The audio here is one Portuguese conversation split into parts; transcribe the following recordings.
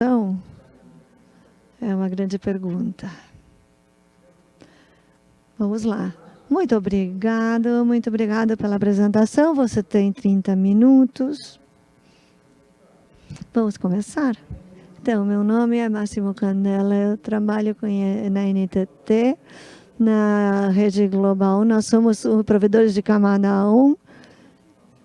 Então, é uma grande pergunta. Vamos lá. Muito obrigado, muito obrigada pela apresentação. Você tem 30 minutos. Vamos começar? Então, meu nome é Máximo Candela, eu trabalho na NTT, na rede global. Nós somos provedores de camada 1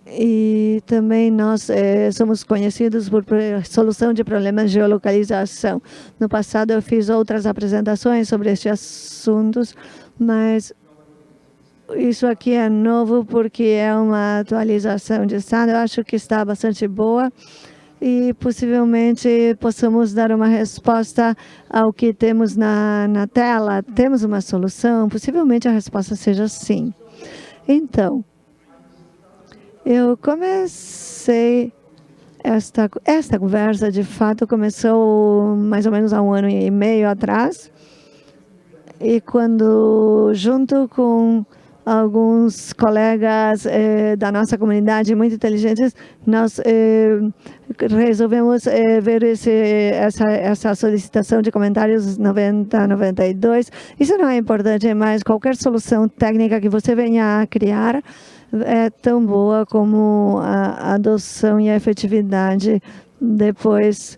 e também nós é, somos conhecidos por solução de problemas de geolocalização. No passado eu fiz outras apresentações sobre estes assuntos, mas isso aqui é novo porque é uma atualização de estado. Eu acho que está bastante boa e possivelmente possamos dar uma resposta ao que temos na, na tela. Temos uma solução? Possivelmente a resposta seja sim. Então, eu comecei esta, esta conversa, de fato, começou mais ou menos há um ano e meio atrás. E quando, junto com alguns colegas eh, da nossa comunidade muito inteligentes, nós eh, resolvemos eh, ver esse, essa, essa solicitação de comentários 90, 92. Isso não é importante, mas qualquer solução técnica que você venha a criar, é tão boa como a adoção e a efetividade depois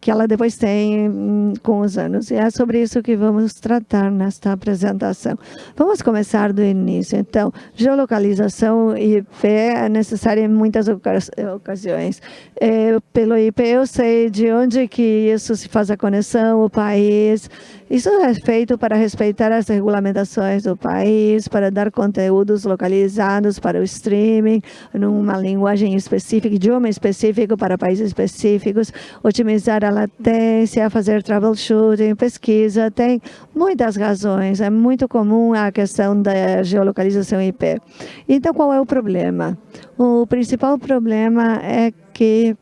que ela depois tem hum, com os anos. E é sobre isso que vamos tratar nesta apresentação. Vamos começar do início. Então, geolocalização IP é necessária em muitas ocasiões. É, pelo IP eu sei de onde que isso se faz a conexão, o país, isso é feito para respeitar as regulamentações do país, para dar conteúdos localizados para o streaming, numa linguagem específica, idioma específico para países específicos, otimizar a latência, fazer troubleshooting, pesquisa, tem muitas razões. É muito comum a questão da geolocalização IP. Então, qual é o problema? O principal problema é que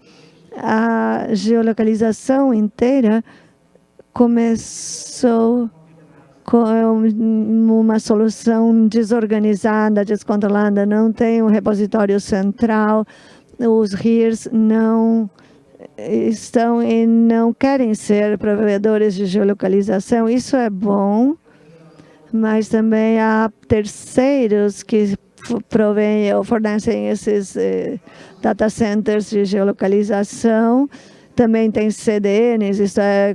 a geolocalização inteira começou com uma solução desorganizada, descontrolada, não tem um repositório central, os RIRs não estão e não querem ser provedores de geolocalização. Isso é bom, mas também há terceiros que provém ou fornecem esses eh, data centers de geolocalização também tem CDNs, isso é,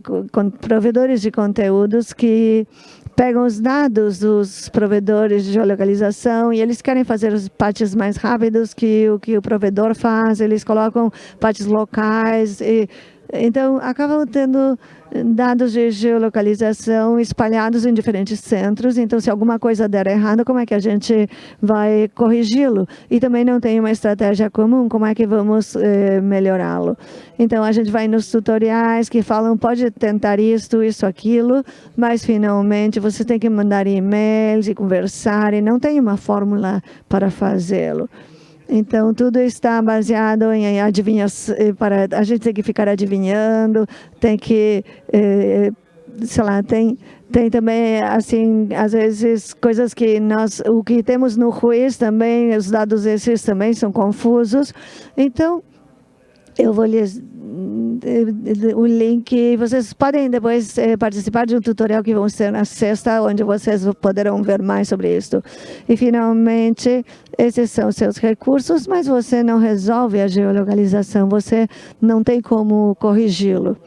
provedores de conteúdos que pegam os dados dos provedores de geolocalização e eles querem fazer os patches mais rápidos que o que o provedor faz, eles colocam patches locais e então, acabam tendo dados de geolocalização espalhados em diferentes centros. Então, se alguma coisa der errado, como é que a gente vai corrigi-lo? E também não tem uma estratégia comum, como é que vamos eh, melhorá-lo? Então, a gente vai nos tutoriais que falam, pode tentar isto, isso, aquilo, mas finalmente você tem que mandar e-mails e conversar e não tem uma fórmula para fazê-lo. Então, tudo está baseado em adivinhação, eh, para a gente tem que ficar adivinhando, tem que, eh, sei lá, tem, tem também, assim, às vezes, coisas que nós, o que temos no juiz também, os dados esses também são confusos. Então, eu vou lhes o link, vocês podem depois eh, participar de um tutorial que vão ser na sexta, onde vocês poderão ver mais sobre isso. E, finalmente, esses são seus recursos, mas você não resolve a geolocalização, você não tem como corrigi-lo.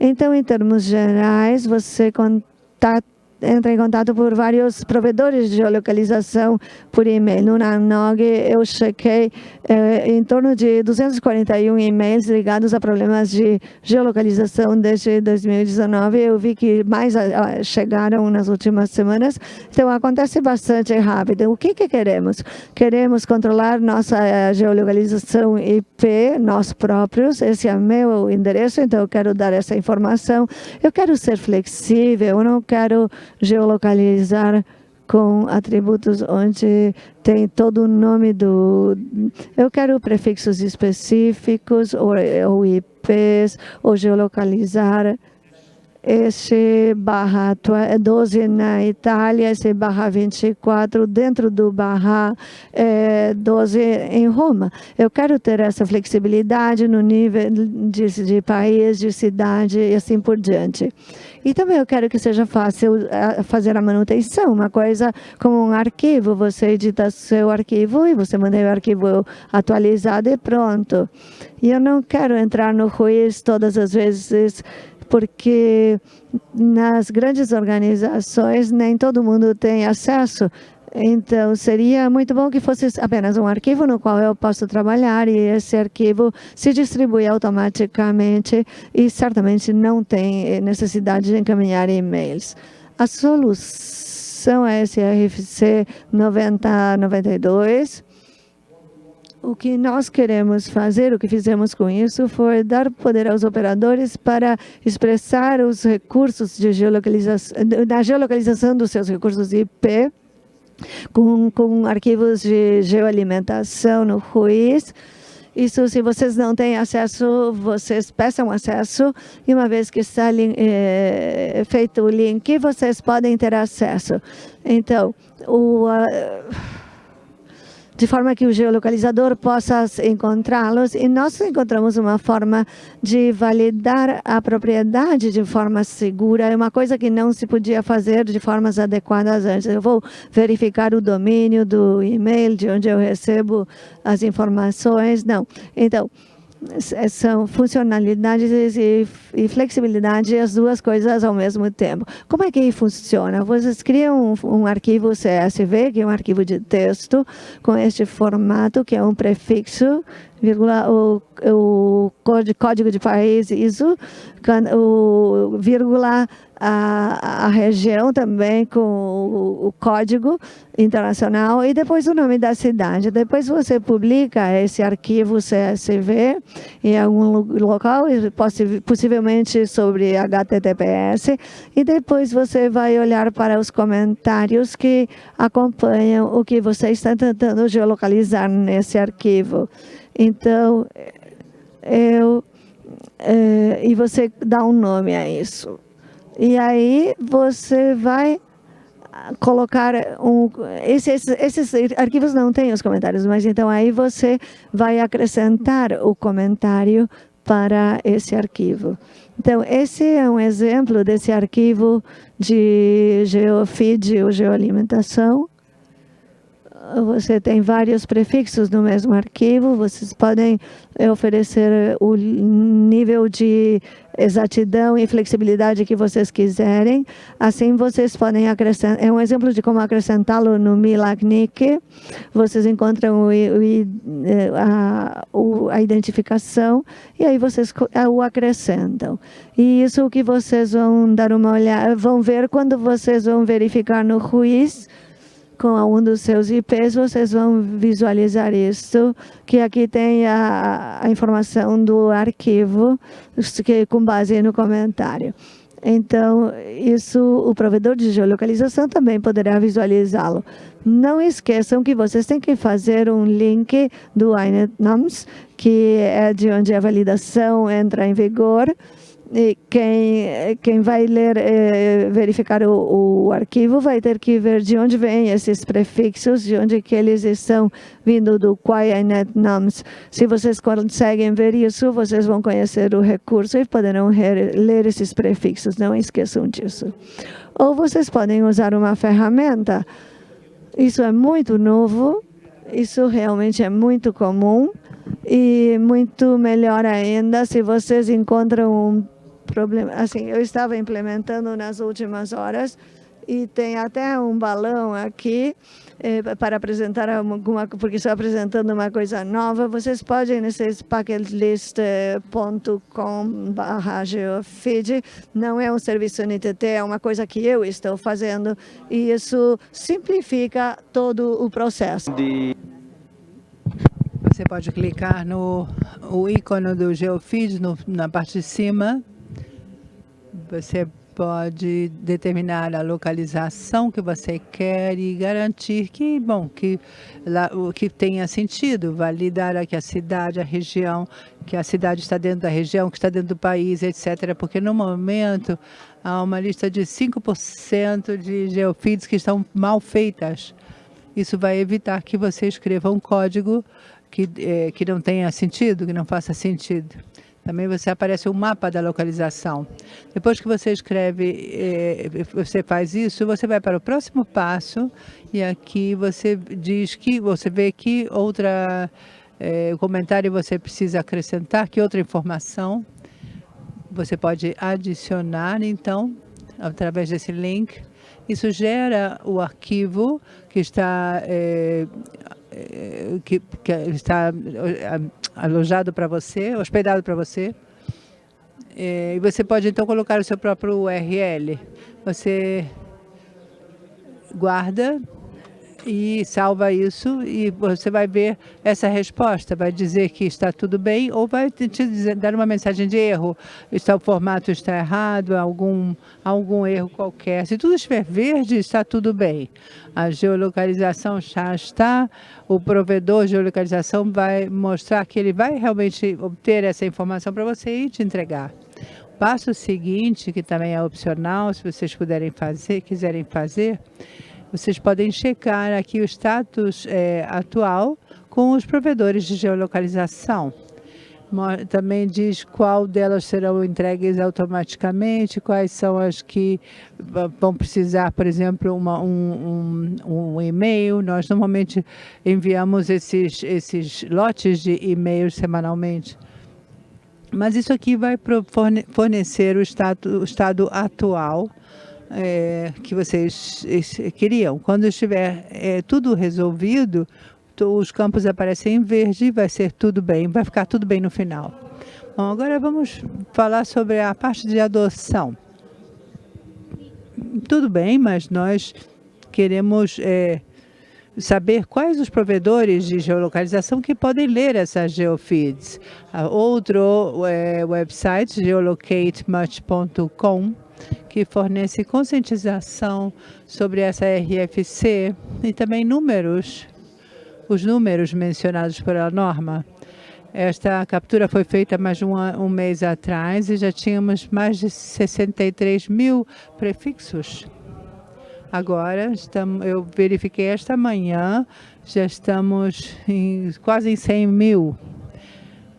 Então, em termos gerais, você contato entra em contato por vários provedores de geolocalização por e-mail. No Nanog, eu chequei eh, em torno de 241 e-mails ligados a problemas de geolocalização desde 2019. Eu vi que mais uh, chegaram nas últimas semanas. Então, acontece bastante rápido. O que, que queremos? Queremos controlar nossa uh, geolocalização IP, nós próprios. Esse é meu endereço, então eu quero dar essa informação. Eu quero ser flexível, eu não quero geolocalizar com atributos onde tem todo o nome do... Eu quero prefixos específicos, ou, ou IPs, ou geolocalizar esse barra 12 na Itália, esse barra 24 dentro do barra é, 12 em Roma. Eu quero ter essa flexibilidade no nível de, de país, de cidade e assim por diante. E também eu quero que seja fácil fazer a manutenção, uma coisa como um arquivo, você edita seu arquivo e você mantém o arquivo atualizado e pronto. E eu não quero entrar no ruíz todas as vezes porque nas grandes organizações nem todo mundo tem acesso. Então, seria muito bom que fosse apenas um arquivo no qual eu posso trabalhar e esse arquivo se distribui automaticamente e certamente não tem necessidade de encaminhar e-mails. A solução é esse RFC 9092, o que nós queremos fazer, o que fizemos com isso, foi dar poder aos operadores para expressar os recursos de geolocalização, da geolocalização dos seus recursos IP, com, com arquivos de geoalimentação no RUIS, isso, se vocês não têm acesso, vocês peçam acesso e uma vez que está é, feito o link, vocês podem ter acesso. Então, o... de forma que o geolocalizador possa encontrá-los e nós encontramos uma forma de validar a propriedade de forma segura, é uma coisa que não se podia fazer de formas adequadas antes. Eu vou verificar o domínio do e-mail, de onde eu recebo as informações, não. Então, são funcionalidades e, e, flexibilidade, as duas coisas ao mesmo tempo. Como é que funciona? Vocês criam um, um, arquivo CSV, que é um arquivo de texto, com este formato, que é um prefixo, vírgula, o, o código de país ISO, o vírgula, a, a região também com o, o, código internacional e depois o nome da cidade. Depois você publica esse arquivo CSV em algum local, possivelmente sobre HTTPS, e depois você vai olhar para os comentários que acompanham o que você está tentando geolocalizar nesse arquivo. Então, eu, é, e você dá um nome a isso. E aí você vai colocar um... Esses, esses arquivos não têm os comentários, mas então aí você vai acrescentar o comentário para esse arquivo. Então, esse é um exemplo desse arquivo de geofeed ou geoalimentação. Você tem vários prefixos no mesmo arquivo, vocês podem oferecer o nível de exatidão e flexibilidade que vocês quiserem. Assim, vocês podem acrescentar, é um exemplo de como acrescentá-lo no Milagnic. Vocês encontram o, o, a, a identificação e aí vocês o acrescentam. E isso que vocês vão dar uma olhada, vão ver quando vocês vão verificar no Ruiz, com um dos seus IPs, vocês vão visualizar isso, que aqui tem a, a informação do arquivo, que, com base no comentário. Então, isso o provedor de geolocalização também poderá visualizá-lo. Não esqueçam que vocês têm que fazer um link do INET-NUMS, que é de onde a validação entra em vigor, quem, quem vai ler, eh, verificar o, o, arquivo vai ter que ver de onde vêm esses prefixos, de onde que eles estão vindo do Quiet Nums. Se vocês conseguem ver isso, vocês vão conhecer o recurso e poderão ler esses prefixos, não esqueçam disso. Ou vocês podem usar uma ferramenta, isso é muito novo, isso realmente é muito comum, e muito melhor ainda se vocês encontram um problema. Assim, eu estava implementando nas últimas horas e tem até um balão aqui eh, para apresentar alguma, porque estou apresentando uma coisa nova. Vocês podem nesse packetlist.com barra geofeed. Não é um serviço NTT, é uma coisa que eu estou fazendo e isso simplifica todo o processo. Você pode clicar no o ícone do GeoFeed no, na parte de cima você pode determinar a localização que você quer e garantir que, bom, que, lá, que tenha sentido, validar aqui a cidade, a região, que a cidade está dentro da região, que está dentro do país, etc. Porque no momento há uma lista de 5% de geofeeds que estão mal feitas. Isso vai evitar que você escreva um código que, eh, que não tenha sentido, que não faça sentido. Também você aparece um mapa da localização. Depois que você escreve, eh, você faz isso, você vai para o próximo passo e aqui você diz que você vê que outra eh, comentário você precisa acrescentar, que outra informação você pode adicionar, então, através desse link. Isso gera o arquivo que está eh, eh, que, que, está eh, alojado para você, hospedado para você. Eh, e você pode, então, colocar o seu próprio URL. Você guarda e salva isso e você vai ver essa resposta, vai dizer que está tudo bem ou vai te dizer, dar uma mensagem de erro, está, o formato está errado, algum, algum erro qualquer. Se tudo estiver verde, está tudo bem. A geolocalização já está, o provedor de geolocalização vai mostrar que ele vai realmente obter essa informação para você e te entregar. Passo seguinte, que também é opcional, se vocês puderem fazer, quiserem fazer, vocês podem checar aqui o status é, atual com os provedores de geolocalização. Também diz qual delas serão entregues automaticamente, quais são as que vão precisar, por exemplo, uma, um, um, um e-mail. Nós normalmente enviamos esses, esses lotes de e-mails semanalmente. Mas isso aqui vai fornecer o estado, o estado atual é, que vocês queriam. Quando estiver é, tudo resolvido, os campos aparecem em verde e vai ser tudo bem, vai ficar tudo bem no final. Bom, agora vamos falar sobre a parte de adoção. Tudo bem, mas nós queremos é, saber quais os provedores de geolocalização que podem ler essas geofeeds. Outro é, website, geolocatemuch.com, que fornece conscientização sobre essa RFC e também números, os números mencionados pela norma. Esta captura foi feita mais de um, um mês atrás e já tínhamos mais de 63 mil prefixos. Agora, estamos, eu verifiquei esta manhã, já estamos em, quase em 100 mil,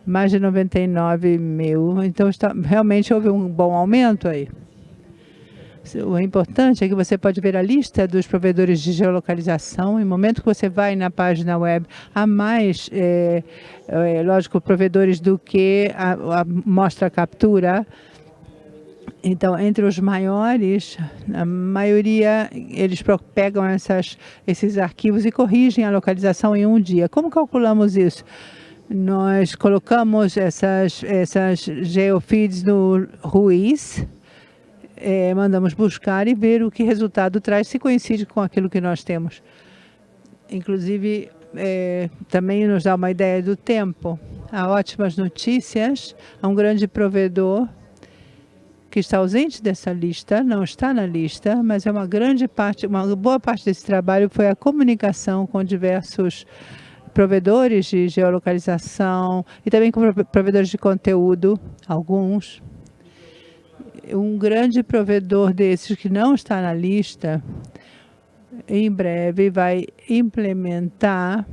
mais de 99 mil. Então, está, realmente houve um bom aumento aí. O importante é que você pode ver a lista dos provedores de geolocalização. No momento que você vai na página web, há mais, é, é, lógico, provedores do que a, a mostra captura. Então, entre os maiores, a maioria, eles pegam essas, esses arquivos e corrigem a localização em um dia. Como calculamos isso? Nós colocamos essas, essas geofeeds no Ruiz, é, mandamos buscar e ver o que resultado traz, se coincide com aquilo que nós temos. Inclusive, é, também nos dá uma ideia do tempo. Há ótimas notícias, há um grande provedor que está ausente dessa lista, não está na lista, mas é uma grande parte, uma boa parte desse trabalho foi a comunicação com diversos provedores de geolocalização e também com provedores de conteúdo, alguns, um grande provedor desses que não está na lista, em breve vai implementar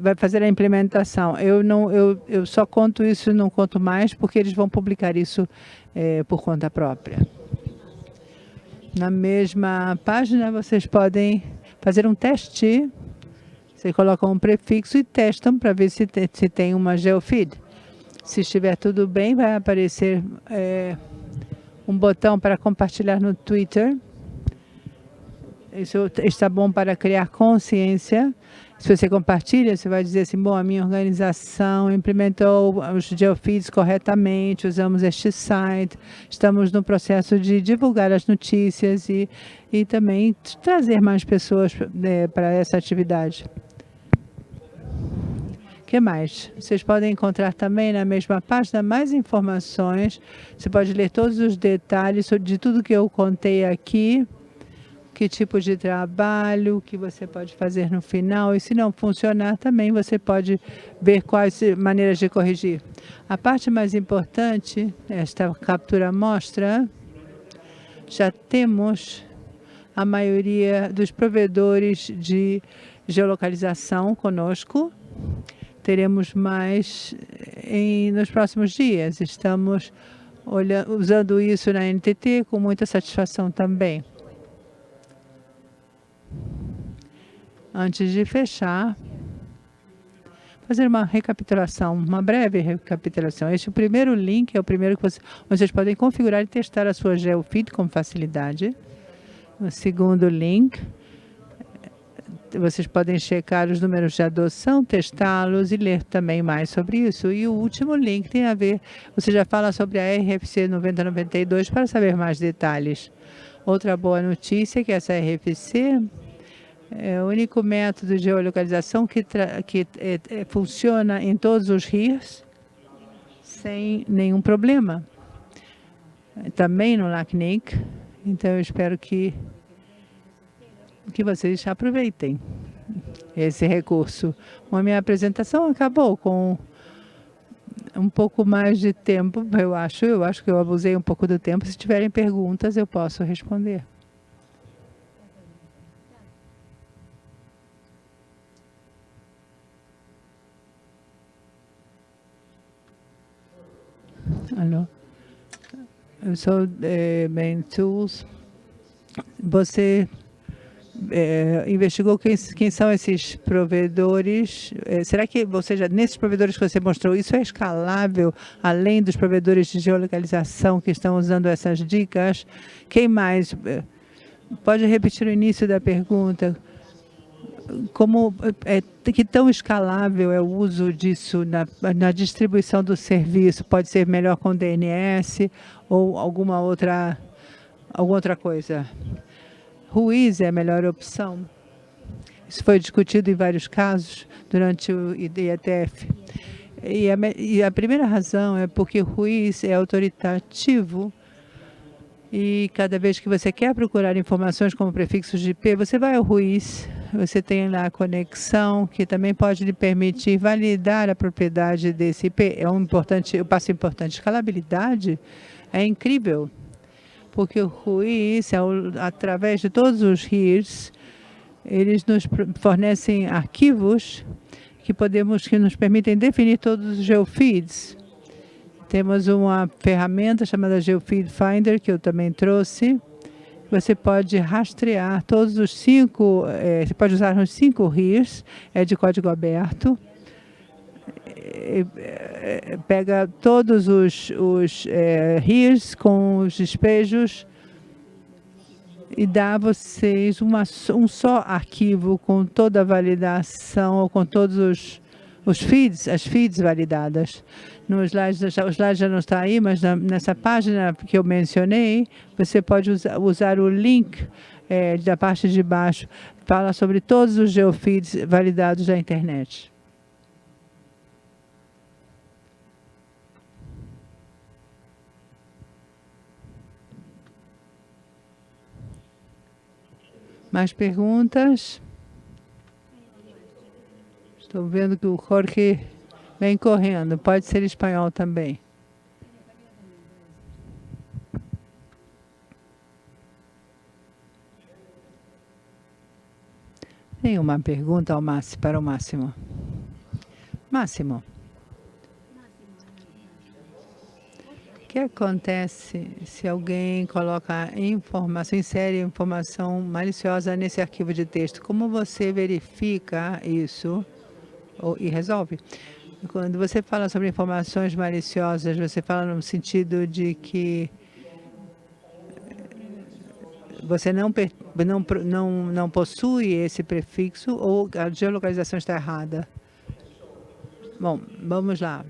vai fazer a implementação. Eu não, eu, eu só conto isso, não conto mais, porque eles vão publicar isso é, por conta própria. Na mesma página, vocês podem fazer um teste. Vocês colocam um prefixo e testam para ver se, se tem uma geofeed. Se estiver tudo bem, vai aparecer é, um botão para compartilhar no Twitter. Isso está bom para criar consciência. Se você compartilha, você vai dizer assim, bom, a minha organização implementou os geofeeds corretamente, usamos este site, estamos no processo de divulgar as notícias e, e também trazer mais pessoas é, para essa atividade. Que mais? Vocês podem encontrar também na mesma página mais informações. Você pode ler todos os detalhes de tudo que eu contei aqui, que tipo de trabalho que você pode fazer no final. E se não funcionar também, você pode ver quais maneiras de corrigir. A parte mais importante, esta captura mostra, já temos a maioria dos provedores de geolocalização conosco teremos mais em, nos próximos dias. Estamos usando isso na NTT com muita satisfação também. Antes de fechar, fazer uma recapitulação, uma breve recapitulação. Este é primeiro link, é o primeiro que você, vocês podem configurar e testar a sua GeoFeed com facilidade. O segundo link vocês podem checar os números de adoção, testá-los e ler também mais sobre isso. E o último link tem a ver, você já fala sobre a RFC 9092 para saber mais detalhes. Outra boa notícia é que essa RFC é o único método de geolocalização que, que é, é, funciona em todos os rios sem nenhum problema. Também no LACNIC. Então, eu espero que que vocês aproveitem esse recurso. A minha apresentação acabou com um pouco mais de tempo, eu acho. Eu acho que eu abusei um pouco do tempo. Se tiverem perguntas, eu posso responder. Alô? Eu sou é, Main Tools. Você é, investigou quem, quem, são esses provedores. É, será que, ou seja, nesses provedores que você mostrou, isso é escalável além dos provedores de geolocalização que estão usando essas dicas? Quem mais? É, pode repetir o início da pergunta. Como é, que tão escalável é o uso disso na, na distribuição do serviço? Pode ser melhor com DNS ou alguma outra, alguma outra coisa? Ruiz é a melhor opção. Isso foi discutido em vários casos durante o IETF. E a, e a primeira razão é porque o Ruiz é autoritativo e cada vez que você quer procurar informações como prefixos de IP, você vai ao Ruiz, você tem lá a conexão, que também pode lhe permitir validar a propriedade desse IP. É um importante, um passo importante. Escalabilidade é incrível porque o Ruiz, através de todos os RIRs, eles nos fornecem arquivos que podemos que nos permitem definir todos os geofeeds. Temos uma ferramenta chamada Geofeed Finder, que eu também trouxe. Você pode rastrear todos os cinco, é, você pode usar os cinco RIRs, é de código aberto. Pega todos os, os é, rios com os despejos e dá a vocês uma, um só arquivo com toda a validação com todos os, os feeds, as feeds validadas. No slide, o slide já não está aí, mas na, nessa página que eu mencionei, você pode usar, usar o link é, da parte de baixo, fala sobre todos os geofeeds validados da internet. Mais perguntas? Estou vendo que o Jorge vem correndo. Pode ser espanhol também. Tem uma pergunta ao Máximo, para o Máximo. Máximo. Que acontece se alguém coloca informação, insere informação maliciosa nesse arquivo de texto? Como você verifica isso e resolve? Quando você fala sobre informações maliciosas, você fala no sentido de que você não, não, não, não possui esse prefixo ou a geolocalização está errada? Bom, vamos lá.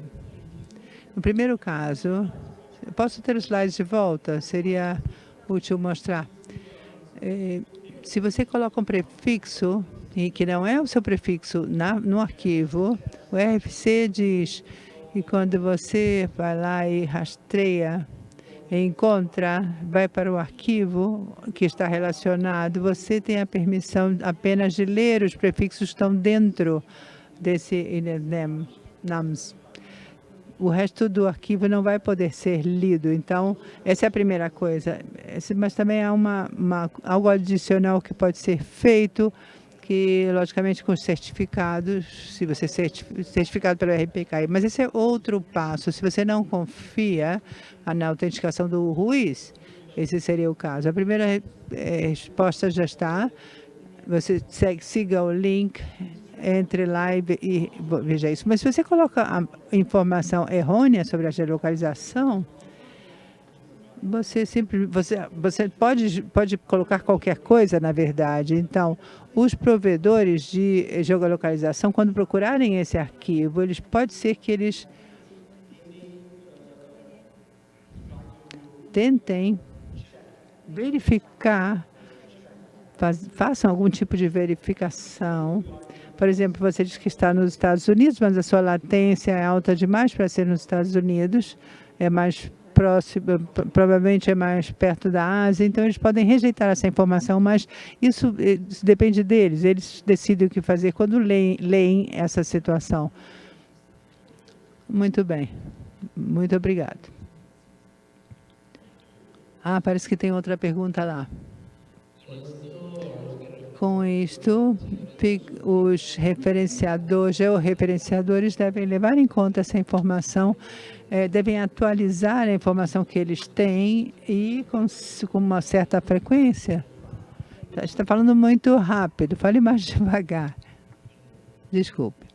No primeiro caso, Posso ter os slides de volta? Seria útil mostrar. É, se você coloca um prefixo, e que não é o seu prefixo na, no arquivo, O RFC diz que quando você vai lá e rastreia, encontra, vai para o arquivo que está relacionado, você tem a permissão apenas de ler os prefixos que estão dentro desse NAMS o resto do arquivo não vai poder ser lido. Então, essa é a primeira coisa. Mas também há uma, uma, algo adicional que pode ser feito, que, logicamente, com certificados, se você certificado pelo RPKI. Mas esse é outro passo. Se você não confia na autenticação do Ruiz, esse seria o caso. A primeira eh, resposta já está. Você segue, siga o link entre lá e, e veja isso. Mas se você coloca a informação errônea sobre a geolocalização, você sempre você você pode pode colocar qualquer coisa na verdade então os provedores de geolocalização quando procurarem esse arquivo eles pode ser que eles tentem verificar faz, façam algum tipo de verificação por exemplo, você diz que está nos Estados Unidos, mas a sua latência é alta demais para ser nos Estados Unidos, é mais próximo, provavelmente é mais perto da Ásia, então eles podem rejeitar essa informação, mas isso, isso depende deles, eles decidem o que fazer quando leem, leem essa situação. Muito bem, muito obrigado. Ah, parece que tem outra pergunta lá. Com isto, os referenciadores, georreferenciadores devem levar em conta essa informação, eh, devem atualizar a informação que eles têm e com, com uma certa frequência. Tá, está falando muito rápido, fale mais devagar. Desculpe.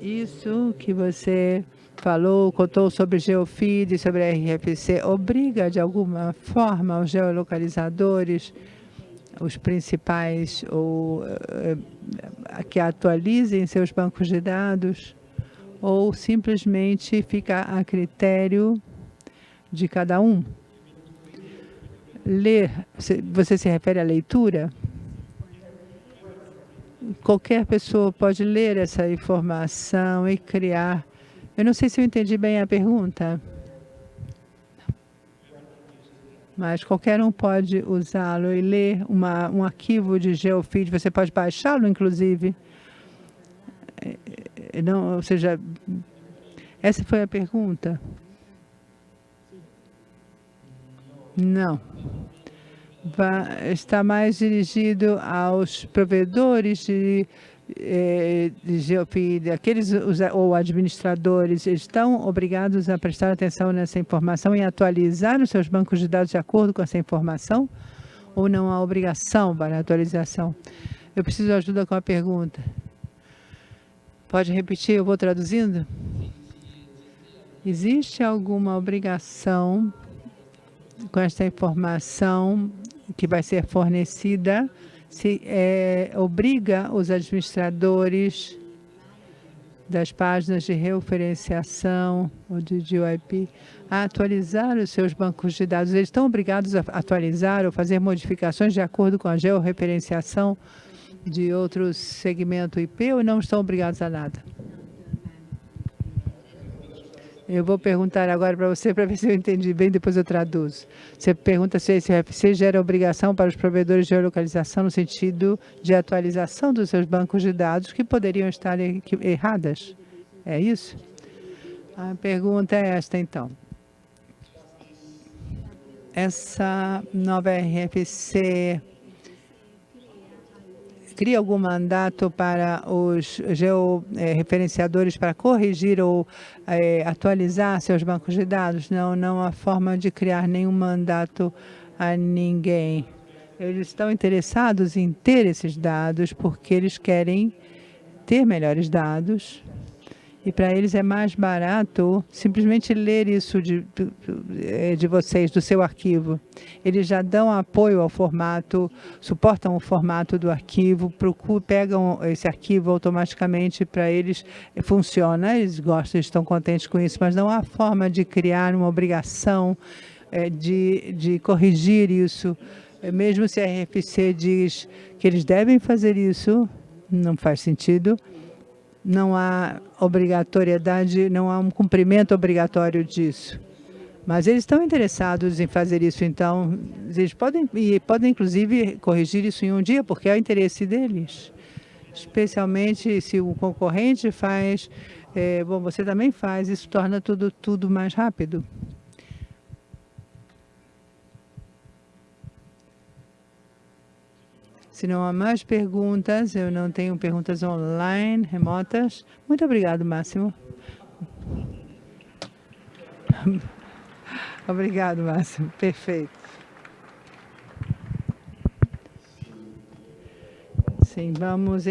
Isso que você falou, contou sobre geofeed, sobre RFC, obriga de alguma forma os geolocalizadores os principais ou uh, que atualizem seus bancos de dados ou simplesmente fica a critério de cada um? Ler, você se refere à leitura? Qualquer pessoa pode ler essa informação e criar. Eu não sei se eu entendi bem a pergunta. Mas qualquer um pode usá-lo e ler uma, um arquivo de geofeed, você pode baixá-lo, inclusive. É, é, não, ou seja, essa foi a pergunta? Não. Vai, está mais dirigido aos provedores de é, aqueles ou administradores estão obrigados a prestar atenção nessa informação e atualizar os seus bancos de dados de acordo com essa informação? Ou não há obrigação para atualização? Eu preciso de ajuda com a pergunta. Pode repetir, eu vou traduzindo? Existe alguma obrigação com esta informação que vai ser fornecida se é, obriga os administradores das páginas de referenciação ou de DIP a atualizar os seus bancos de dados. Eles estão obrigados a atualizar ou fazer modificações de acordo com a georreferenciação de outro segmento IP ou não estão obrigados a nada? Eu vou perguntar agora para você para ver se eu entendi bem, depois eu traduzo. Você pergunta se esse RFC gera obrigação para os provedores de geolocalização no sentido de atualização dos seus bancos de dados que poderiam estar erradas. É isso? A pergunta é esta, então. Essa nova RFC cria algum mandato para os georreferenciadores para corrigir ou é, atualizar seus bancos de dados? Não, não há forma de criar nenhum mandato a ninguém. Eles estão interessados em ter esses dados porque eles querem ter melhores dados e para eles é mais barato simplesmente ler isso de, de, de vocês, do seu arquivo. Eles já dão apoio ao formato, suportam o formato do arquivo, procuram, pegam esse arquivo automaticamente para eles, funciona, eles gostam, estão contentes com isso, mas não há forma de criar uma obrigação é, de, de corrigir isso. Mesmo se a RFC diz que eles devem fazer isso, não faz sentido não há obrigatoriedade, não há um cumprimento obrigatório disso. Mas eles estão interessados em fazer isso, então eles podem, e podem inclusive corrigir isso em um dia, porque é o interesse deles. Especialmente se o concorrente faz, é, bom, você também faz, isso torna tudo, tudo mais rápido. Se não há mais perguntas, eu não tenho perguntas online, remotas. Muito obrigado, Máximo. Obrigado, Máximo. Perfeito. Sim, vamos